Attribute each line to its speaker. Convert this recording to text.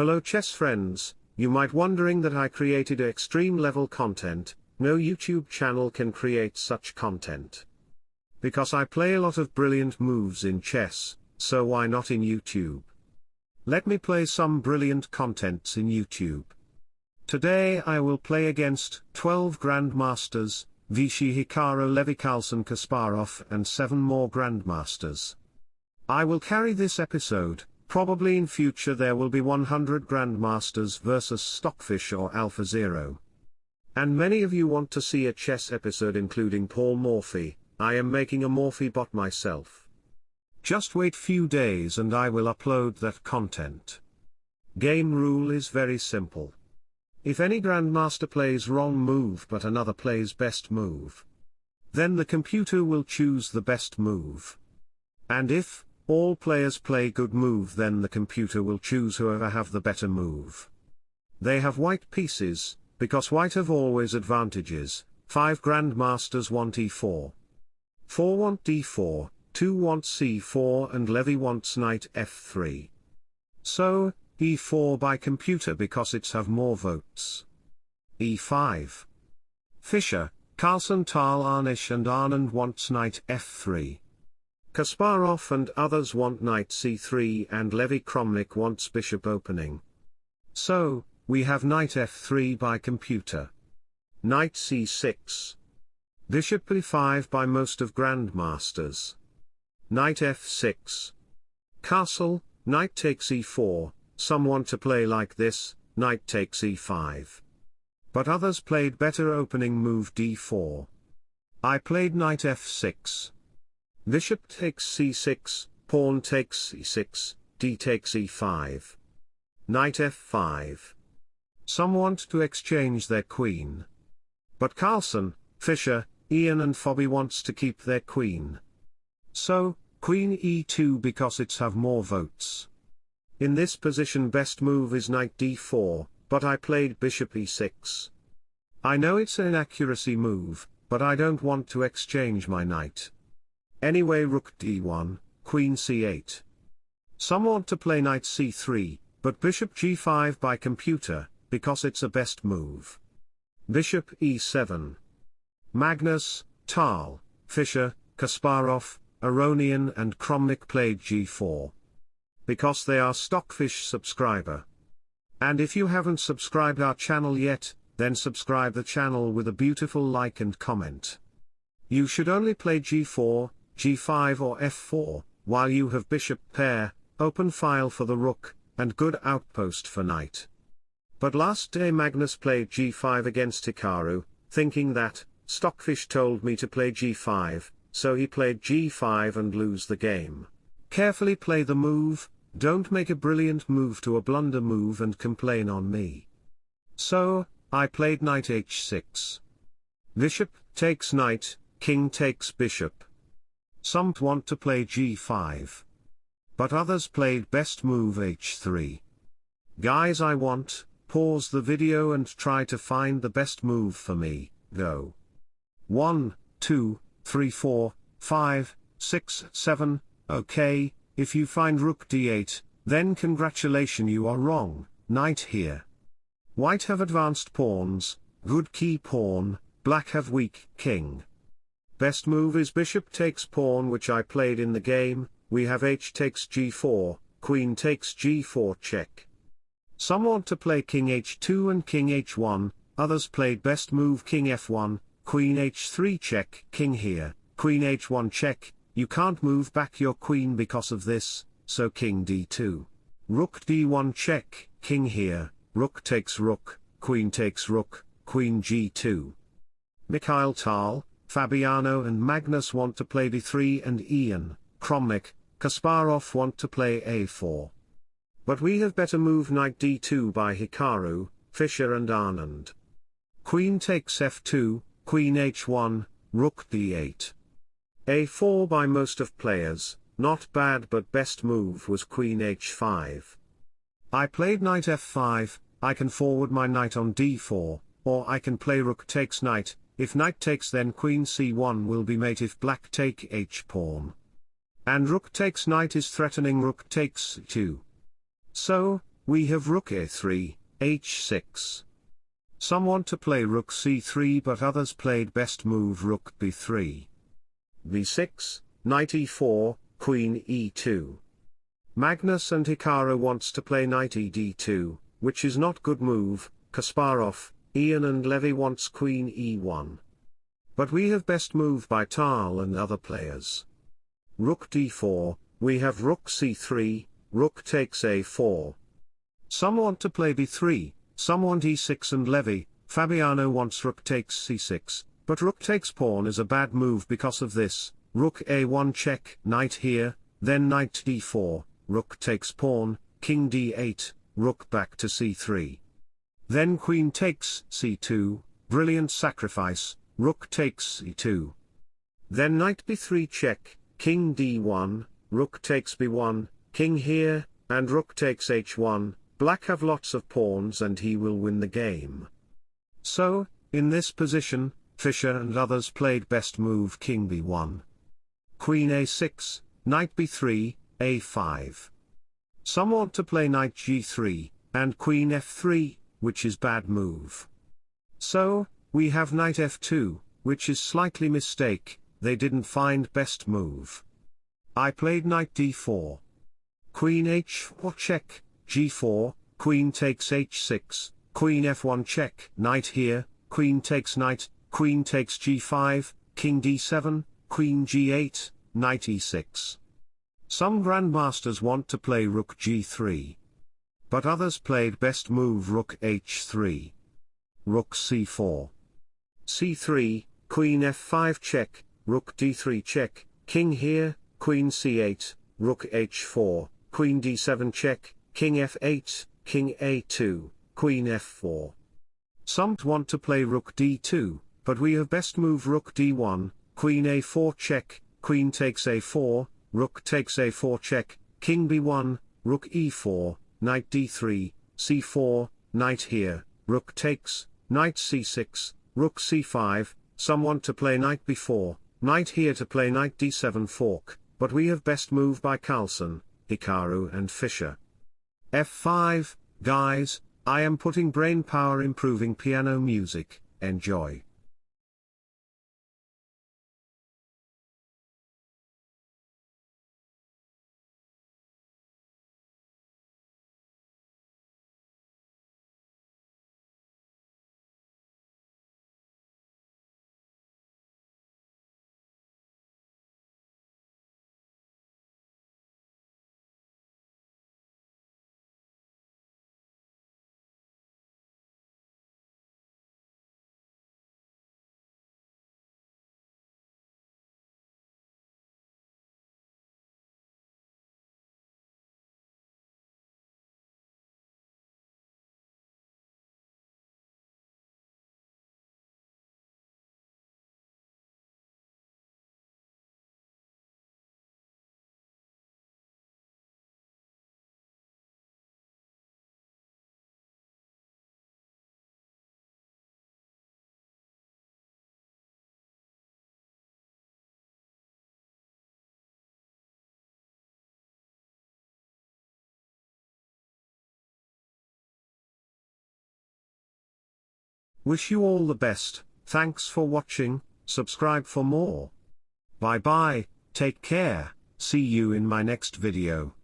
Speaker 1: Hello chess friends, you might wondering that I created extreme level content, no YouTube channel can create such content. Because I play a lot of brilliant moves in chess, so why not in YouTube? Let me play some brilliant contents in YouTube. Today I will play against 12 Grandmasters, Vishy Hikaru Levy Carlsen Kasparov and 7 more Grandmasters. I will carry this episode, probably in future there will be 100 Grandmasters versus Stockfish or Alpha Zero. And many of you want to see a chess episode including Paul Morphy, I am making a Morphy bot myself. Just wait few days and I will upload that content. Game rule is very simple. If any grandmaster plays wrong move but another plays best move, then the computer will choose the best move. And if, all players play good move then the computer will choose whoever have the better move. They have white pieces, because white have always advantages, 5 grandmasters want e4. 4 want d4, 2 want c4 and Levy wants knight f3. So, e4 by computer because it's have more votes. e5. Fischer, Carlsen Tal Anish and Anand wants knight f3. Kasparov and others want knight c3 and Levy Kramnik wants bishop opening. So, we have knight f3 by computer. Knight c6. Bishop e5 by most of grandmasters. Knight f6. Castle, knight takes e4, some want to play like this, knight takes e5. But others played better opening move d4. I played knight f6. Bishop takes c6, pawn takes c6, d takes e5. Knight f5. Some want to exchange their queen. But Carlsen, Fischer, Ian and Fobby wants to keep their queen. So, queen e2 because it's have more votes. In this position best move is knight d4, but I played bishop e6. I know it's an accuracy move, but I don't want to exchange my knight. Anyway rook d1, queen c8. Some want to play knight c3, but bishop g5 by computer, because it's a best move. Bishop e7. Magnus, Tal, Fischer, Kasparov, Aronian and Kramnik played g4. Because they are Stockfish subscriber. And if you haven't subscribed our channel yet, then subscribe the channel with a beautiful like and comment. You should only play g4, g5 or f4, while you have bishop pair, open file for the rook, and good outpost for knight. But last day Magnus played g5 against Hikaru, thinking that, Stockfish told me to play g5, so he played g5 and lose the game. Carefully play the move, don't make a brilliant move to a blunder move and complain on me. So, I played knight h6. Bishop takes knight, king takes bishop. Some want to play g5. But others played best move h3. Guys I want, pause the video and try to find the best move for me, go. 1, 2, 3 4, 5, 6 7, okay, if you find rook d8, then congratulation you are wrong, knight here. White have advanced pawns, good key pawn, black have weak king. Best move is bishop takes pawn which I played in the game, we have h takes g4, queen takes g4 check. Some want to play king h2 and king h1, others played best move king f1, queen h3 check, king here, queen h1 check, you can't move back your queen because of this, so king d2. Rook d1 check, king here, rook takes rook, queen takes rook, queen g2. Mikhail Tal, Fabiano and Magnus want to play d3 and Ian, Kramnik, Kasparov want to play a4. But we have better move knight d2 by Hikaru, Fischer and Anand. Queen takes f2, queen h1, rook d8. a4 by most of players, not bad but best move was queen h5. I played knight f5, I can forward my knight on d4, or I can play rook takes knight, if knight takes then queen c1 will be mate if black take h pawn. And rook takes knight is threatening rook takes 2. So, we have rook a3, h6. Some want to play rook c3 but others played best move rook b3. b6, knight e4, queen e2. Magnus and Hikaru wants to play knight ed2, which is not good move, Kasparov, Ian and Levy wants queen e1. But we have best move by Tal and other players. Rook d4, we have rook c3, rook takes a4. Some want to play b3, some want e6 and Levy, Fabiano wants rook takes c6, but rook takes pawn is a bad move because of this, rook a1 check, knight here, then knight d4, rook takes pawn, king d8, rook back to c3. Then queen takes c2, brilliant sacrifice, rook takes e2. Then knight b3 check, king d1, rook takes b1, king here, and rook takes h1, black have lots of pawns and he will win the game. So, in this position, Fischer and others played best move king b1. Queen a6, knight b3, a5. Some want to play knight g3, and queen f3, which is bad move. So, we have knight f2, which is slightly mistake, they didn't find best move. I played knight d4. Queen h4 check, g4, queen takes h6, queen f1 check, knight here, queen takes knight, queen takes g5, king d7, queen g8, knight e6. Some grandmasters want to play rook g3. But others played best move rook h3. Rook c4. c3, queen f5 check, rook d3 check, king here, queen c8, rook h4, queen d7 check, king f8, king a2, queen f4. Some want to play rook d2, but we have best move rook d1, queen a4 check, queen takes a4, rook takes a4 check, king b1, rook e4, knight d3, c4, knight here, rook takes, knight c6, rook c5, some want to play knight b4, knight here to play knight d7 fork, but we have best move by Carlsen, Hikaru and Fischer. F5, guys, I am putting brain power improving piano music, enjoy. Wish you all the best, thanks for watching, subscribe for more. Bye bye, take care, see you in my next video.